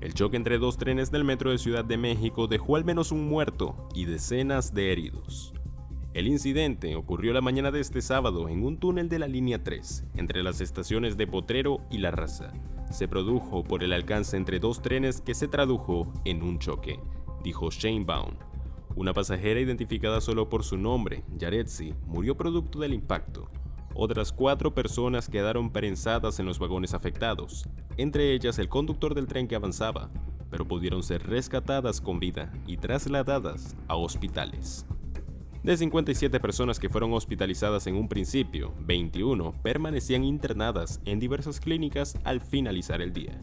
El choque entre dos trenes del metro de Ciudad de México dejó al menos un muerto y decenas de heridos. El incidente ocurrió la mañana de este sábado en un túnel de la línea 3, entre las estaciones de Potrero y La Raza. Se produjo por el alcance entre dos trenes que se tradujo en un choque, dijo Shane Baum. Una pasajera identificada solo por su nombre, Yaretsi, murió producto del impacto. Otras cuatro personas quedaron prensadas en los vagones afectados, entre ellas el conductor del tren que avanzaba, pero pudieron ser rescatadas con vida y trasladadas a hospitales. De 57 personas que fueron hospitalizadas en un principio, 21 permanecían internadas en diversas clínicas al finalizar el día.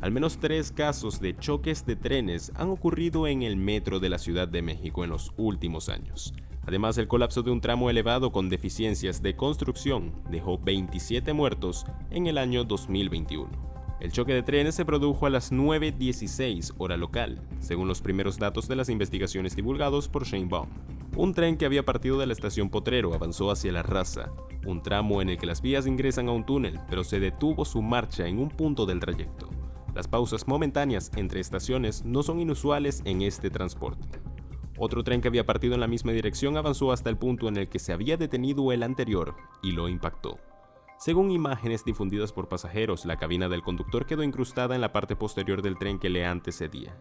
Al menos tres casos de choques de trenes han ocurrido en el metro de la Ciudad de México en los últimos años. Además, el colapso de un tramo elevado con deficiencias de construcción dejó 27 muertos en el año 2021. El choque de trenes se produjo a las 9.16 hora local, según los primeros datos de las investigaciones divulgados por Shane Baum. Un tren que había partido de la estación Potrero avanzó hacia la raza, un tramo en el que las vías ingresan a un túnel, pero se detuvo su marcha en un punto del trayecto. Las pausas momentáneas entre estaciones no son inusuales en este transporte. Otro tren que había partido en la misma dirección avanzó hasta el punto en el que se había detenido el anterior y lo impactó. Según imágenes difundidas por pasajeros, la cabina del conductor quedó incrustada en la parte posterior del tren que le antecedía.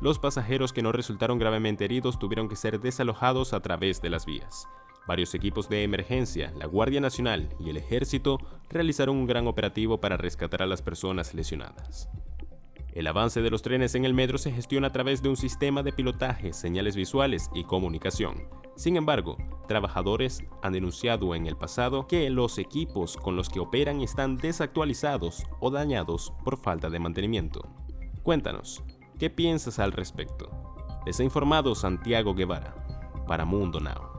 Los pasajeros que no resultaron gravemente heridos tuvieron que ser desalojados a través de las vías. Varios equipos de emergencia, la Guardia Nacional y el Ejército realizaron un gran operativo para rescatar a las personas lesionadas. El avance de los trenes en el metro se gestiona a través de un sistema de pilotaje, señales visuales y comunicación. Sin embargo, trabajadores han denunciado en el pasado que los equipos con los que operan están desactualizados o dañados por falta de mantenimiento. Cuéntanos, ¿qué piensas al respecto? Les ha informado Santiago Guevara, para Mundo Now.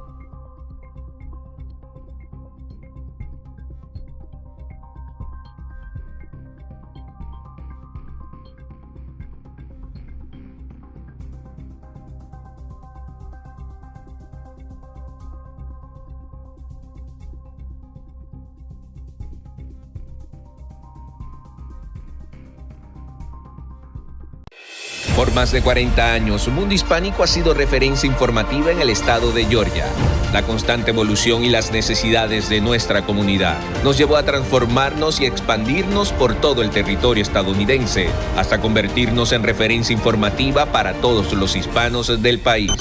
Por más de 40 años, Mundo Hispánico ha sido referencia informativa en el estado de Georgia. La constante evolución y las necesidades de nuestra comunidad nos llevó a transformarnos y expandirnos por todo el territorio estadounidense, hasta convertirnos en referencia informativa para todos los hispanos del país.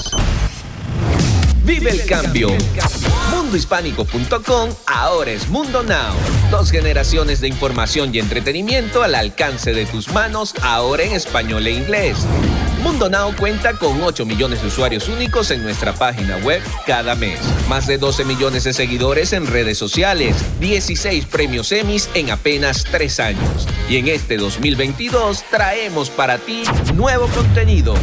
¡Vive el cambio! Mundohispánico.com ahora es Mundo Now. Dos generaciones de información y entretenimiento al alcance de tus manos, ahora en español e inglés. Mundo Now cuenta con 8 millones de usuarios únicos en nuestra página web cada mes. Más de 12 millones de seguidores en redes sociales. 16 premios Emmys en apenas 3 años. Y en este 2022 traemos para ti nuevo contenido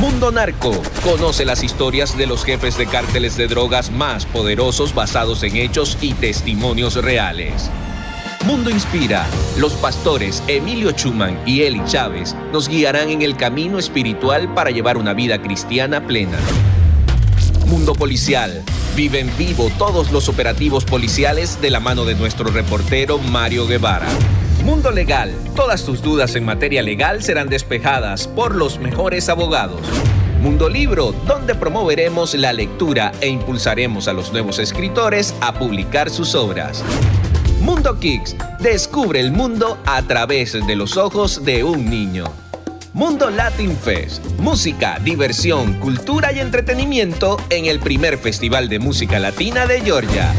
Mundo Narco. Conoce las historias de los jefes de cárteles de drogas más poderosos basados en hechos y testimonios reales. Mundo Inspira. Los pastores Emilio Chuman y Eli Chávez nos guiarán en el camino espiritual para llevar una vida cristiana plena. Mundo Policial. Vive en vivo todos los operativos policiales de la mano de nuestro reportero Mario Guevara. Mundo Legal. Todas tus dudas en materia legal serán despejadas por los mejores abogados. Mundo Libro, donde promoveremos la lectura e impulsaremos a los nuevos escritores a publicar sus obras. Mundo Kicks, descubre el mundo a través de los ojos de un niño. Mundo Latin Fest, música, diversión, cultura y entretenimiento en el primer Festival de Música Latina de Georgia.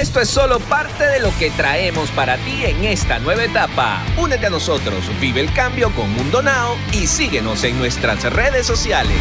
Esto es solo parte de lo que traemos para ti en esta nueva etapa. Únete a nosotros, vive el cambio con Mundo Now y síguenos en nuestras redes sociales.